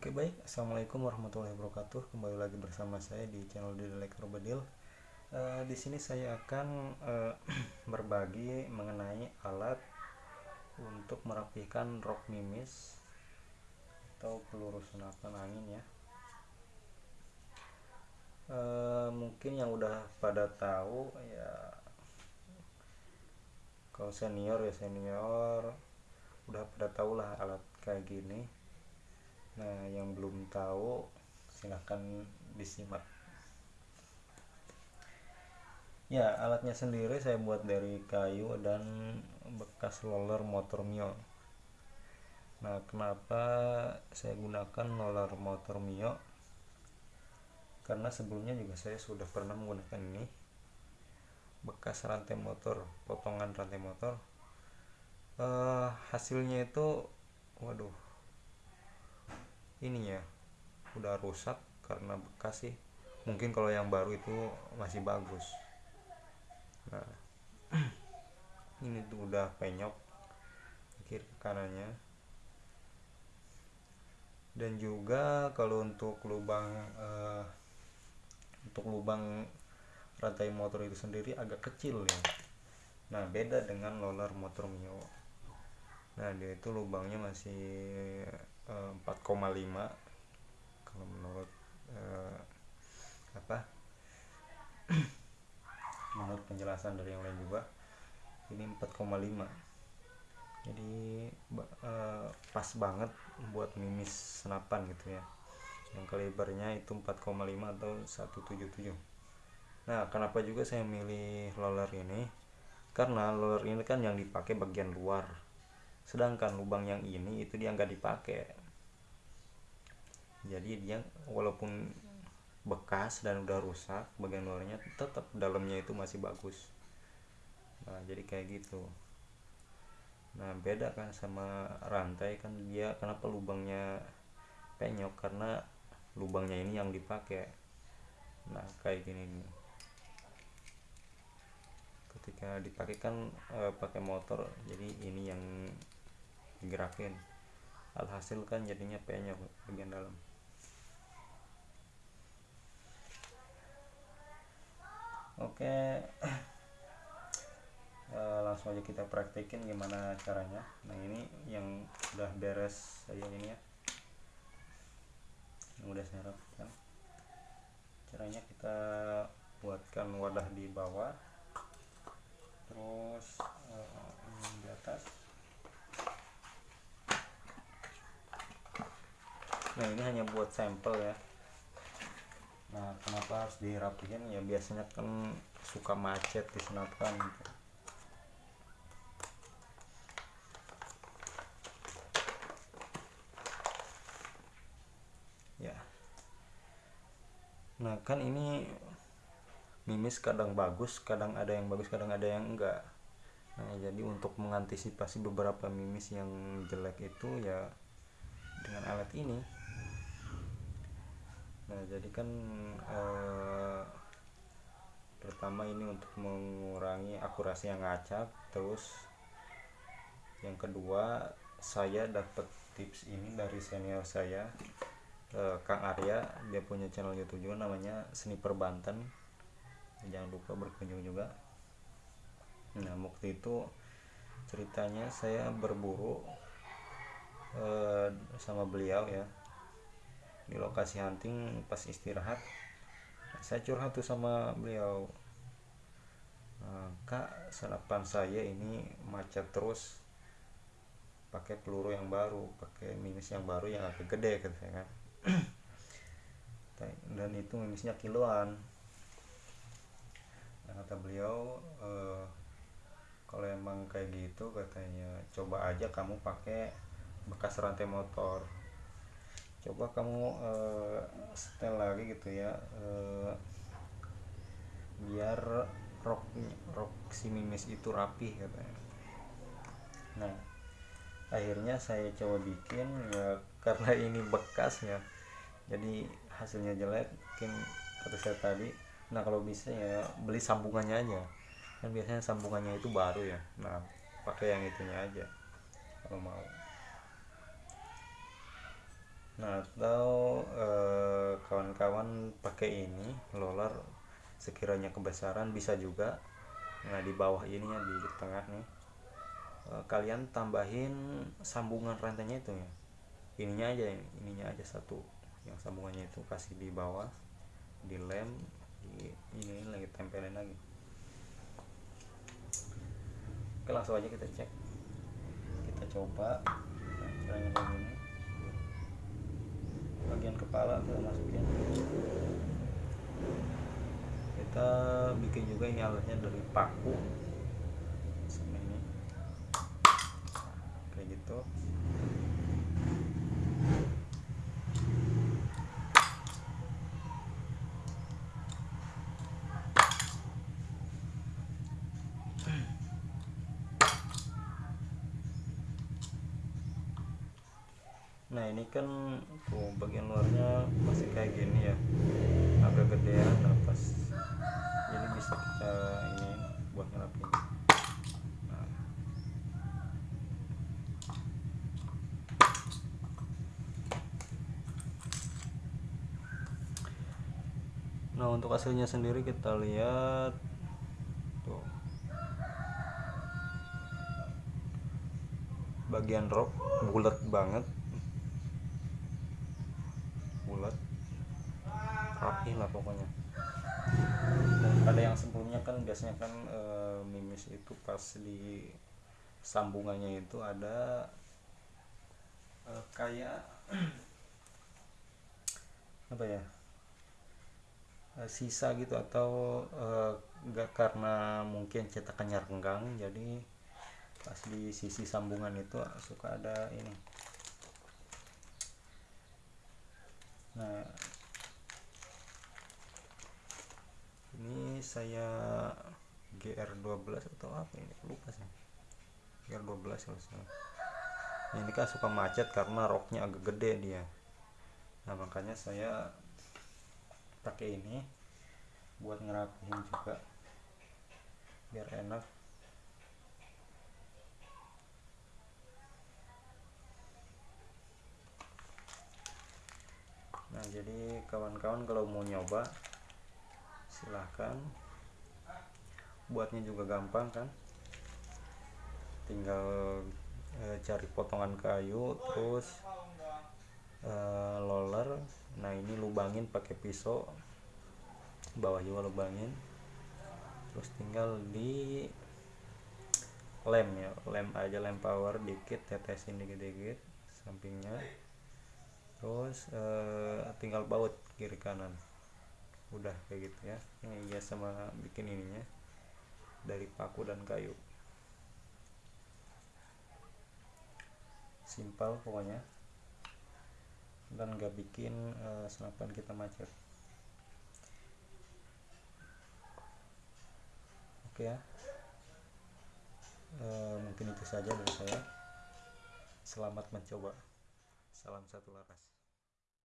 Oke baik, assalamualaikum warahmatullahi wabarakatuh. Kembali lagi bersama saya di channel Dil Elektrobedil. Uh, di sini saya akan uh, berbagi mengenai alat untuk merapikan rok mimis atau peluru senapan angin ya. Uh, mungkin yang udah pada tahu ya kalau senior ya senior udah pada tahu lah alat kayak gini Nah, yang belum tahu silahkan disimak. Ya, alatnya sendiri saya buat dari kayu dan bekas roller motor Mio. Nah, kenapa saya gunakan roller motor Mio? Karena sebelumnya juga saya sudah pernah menggunakan ini bekas rantai motor, potongan rantai motor. Uh, hasilnya itu, waduh, ini ya udah rusak karena bekas sih. Mungkin kalau yang baru itu masih bagus. Nah ini tuh udah penyok kiri kanannya. Dan juga kalau untuk lubang uh, untuk lubang rantai motor itu sendiri agak kecil ya. Nah beda dengan roller motor Mio. Nah dia itu lubangnya masih 4,5 eh, kalau menurut uh, apa? Menurut penjelasan dari yang lain juga ini 4,5 jadi uh, pas banget buat mimis senapan gitu ya. Yang kalibernya itu 4,5 atau 177 nah kenapa juga saya milih roller ini? Karena roller ini kan yang dipakai bagian luar. Sedangkan lubang yang ini itu dia nggak dipakai jadi dia walaupun bekas dan udah rusak bagian luarnya tetap dalamnya itu masih bagus. Nah jadi kayak gitu. Nah beda kan sama rantai kan dia kenapa lubangnya penyok? Karena lubangnya ini yang dipakai. Nah kayak gini nih. Ketika dipakai kan e, pakai motor jadi ini yang digerakin. Alhasil kan jadinya penyok bagian dalam oke. Uh, langsung aja kita praktekin gimana caranya. Nah ini yang udah beres saya ini ya. Yang udah saya rapikan caranya kita buatkan wadah di bawah. Terus uh, di atas. Nah ini hanya buat sampel ya kenapa harus dirapikan ya biasanya kan suka macet di senapan gitu. ya. Nah kan ini mimis kadang bagus kadang ada yang bagus kadang ada yang enggak. Nah jadi untuk mengantisipasi beberapa mimis yang jelek itu ya dengan alat ini nah jadi kan eh, pertama ini untuk mengurangi akurasi yang ngacak terus yang kedua saya dapat tips ini dari senior saya eh, Kang Arya. Dia punya channel YouTube juga namanya Sniper Banten jangan lupa berkunjung juga. Nah waktu itu ceritanya saya berburu eh, sama beliau ya di lokasi hunting pas istirahat saya curhat tuh sama beliau. Nah, kak senapan saya ini macet terus pakai peluru yang baru pakai mimis yang baru yang agak gede kata saya kan. Dan itu mimisnya kiloan. Nah, kata beliau e, kalau emang kayak gitu katanya coba aja kamu pakai bekas rantai motor coba kamu uh, setel lagi gitu ya uh, biar rok rok si mimis itu rapi katanya. Nah akhirnya saya coba bikin ya karena ini bekas ya jadi hasilnya jelek mungkin kata saya tadi. Nah kalau bisa ya beli sambungannya aja. Kan biasanya sambungannya itu baru ya. Nah pakai yang itunya aja kalau mau nah atau eh, kawan-kawan pakai ini loler sekiranya kebesaran bisa juga. Nah di bawah ini ya di tengah nih. Eh, kalian tambahin sambungan rantainya itu ya. Ininya aja ininya aja satu. Yang sambungannya itu kasih di bawah di lem di ini lagi tempelin lagi. Oke langsung aja kita cek. Kita coba. Nah, caranya kayak bagian kepala kita masukin. Kita bikin juga ini alatnya dari paku. Ini. Kayak gitu nah ini kan tuh bagian luarnya masih kayak gini ya. Agak gedean nah pas ini bisa kita ini buat ngerapin nah. nah untuk hasilnya sendiri kita lihat tuh. Bagian rok bulat banget bulat rapi lah pokoknya. Pada yang sebelumnya kan biasanya kan e, mimis itu pas di sambungannya itu ada e, kayak apa ya e, sisa gitu atau enggak karena mungkin cetakannya renggang jadi pas di sisi sambungan itu suka ada ini. Nah ini saya GR12 atau apa ini? Lupa sih. GR12 kalau ini kan suka macet karena roknya agak gede dia. Nah makanya saya pakai ini buat ngerapihin juga. Biar enak. Nah jadi kawan-kawan kalau mau nyoba silahkan. Buatnya juga gampang kan? Tinggal e, cari potongan kayu terus e, loler. Nah ini lubangin pakai pisau. Bawah juga lubangin. Terus tinggal di lem ya. Lem aja lem power dikit tetesin dikit-dikit sampingnya. Terus uh, tinggal baut kiri kanan udah kayak gitu ya. Ini ya sama bikin ininya dari paku dan kayu. Simpel pokoknya. Dan gak bikin uh, senapan kita macet. Oke ya. Uh, mungkin itu saja dari saya. Selamat mencoba. Salam satu laras